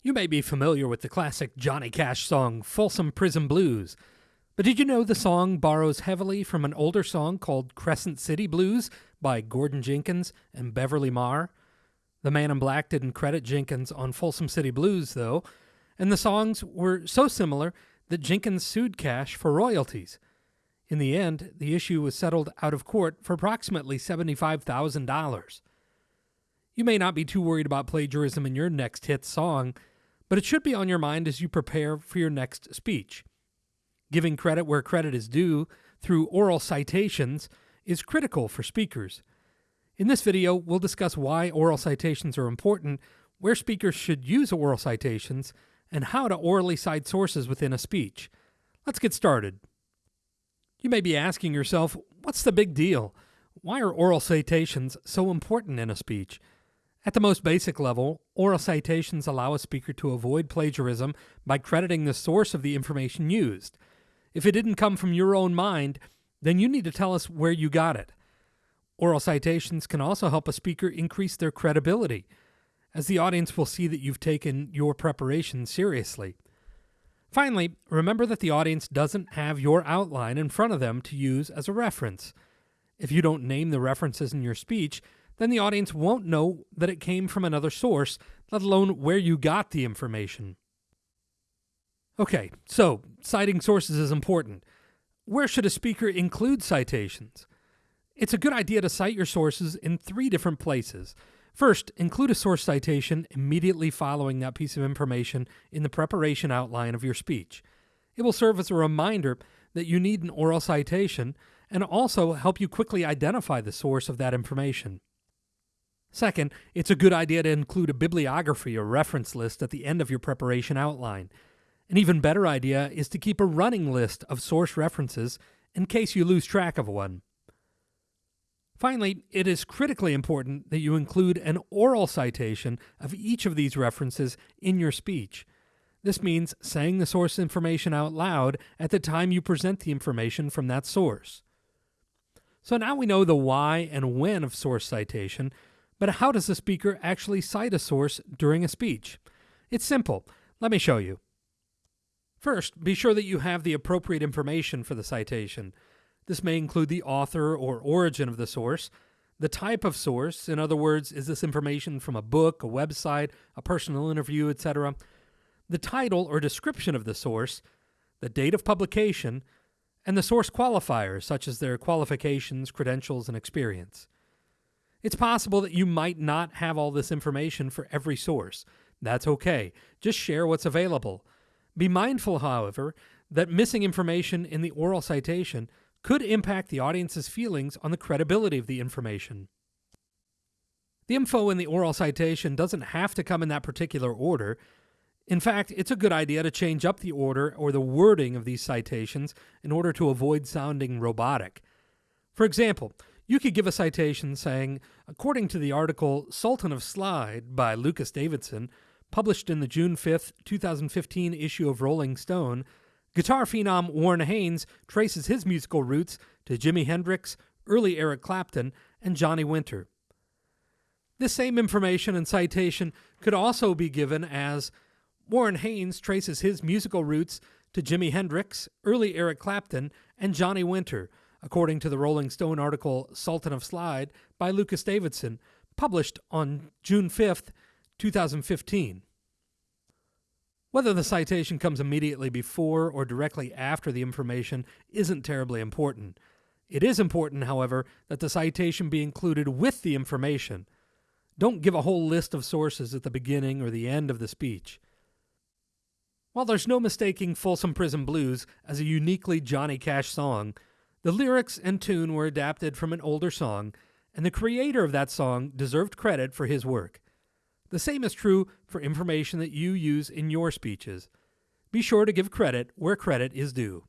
You may be familiar with the classic Johnny Cash song Folsom Prison Blues, but did you know the song borrows heavily from an older song called Crescent City Blues by Gordon Jenkins and Beverly Marr? The Man in Black didn't credit Jenkins on Folsom City Blues, though, and the songs were so similar that Jenkins sued Cash for royalties. In the end, the issue was settled out of court for approximately $75,000. You may not be too worried about plagiarism in your next hit song, but it should be on your mind as you prepare for your next speech. Giving credit where credit is due through oral citations is critical for speakers. In this video, we'll discuss why oral citations are important, where speakers should use oral citations, and how to orally cite sources within a speech. Let's get started. You may be asking yourself, what's the big deal? Why are oral citations so important in a speech? At the most basic level, oral citations allow a speaker to avoid plagiarism by crediting the source of the information used. If it didn't come from your own mind, then you need to tell us where you got it. Oral citations can also help a speaker increase their credibility, as the audience will see that you've taken your preparation seriously. Finally, remember that the audience doesn't have your outline in front of them to use as a reference. If you don't name the references in your speech, then the audience won't know that it came from another source, let alone where you got the information. Okay, so citing sources is important. Where should a speaker include citations? It's a good idea to cite your sources in three different places. First, include a source citation immediately following that piece of information in the preparation outline of your speech. It will serve as a reminder that you need an oral citation and also help you quickly identify the source of that information. Second, it's a good idea to include a bibliography or reference list at the end of your preparation outline. An even better idea is to keep a running list of source references in case you lose track of one. Finally, it is critically important that you include an oral citation of each of these references in your speech. This means saying the source information out loud at the time you present the information from that source. So now we know the why and when of source citation, but how does the speaker actually cite a source during a speech? It's simple. Let me show you. First, be sure that you have the appropriate information for the citation. This may include the author or origin of the source, the type of source, in other words, is this information from a book, a website, a personal interview, etc., the title or description of the source, the date of publication, and the source qualifiers, such as their qualifications, credentials, and experience. It's possible that you might not have all this information for every source. That's okay. Just share what's available. Be mindful, however, that missing information in the oral citation could impact the audience's feelings on the credibility of the information. The info in the oral citation doesn't have to come in that particular order. In fact, it's a good idea to change up the order or the wording of these citations in order to avoid sounding robotic. For example, you could give a citation saying, according to the article Sultan of Slide by Lucas Davidson, published in the June 5, 2015 issue of Rolling Stone, guitar phenom Warren Haynes traces his musical roots to Jimi Hendrix, early Eric Clapton, and Johnny Winter. This same information and citation could also be given as Warren Haynes traces his musical roots to Jimi Hendrix, early Eric Clapton, and Johnny Winter, according to the Rolling Stone article Sultan of Slide by Lucas Davidson, published on June 5, 2015. Whether the citation comes immediately before or directly after the information isn't terribly important. It is important, however, that the citation be included with the information. Don't give a whole list of sources at the beginning or the end of the speech. While there's no mistaking Folsom Prison Blues as a uniquely Johnny Cash song, the lyrics and tune were adapted from an older song, and the creator of that song deserved credit for his work. The same is true for information that you use in your speeches. Be sure to give credit where credit is due.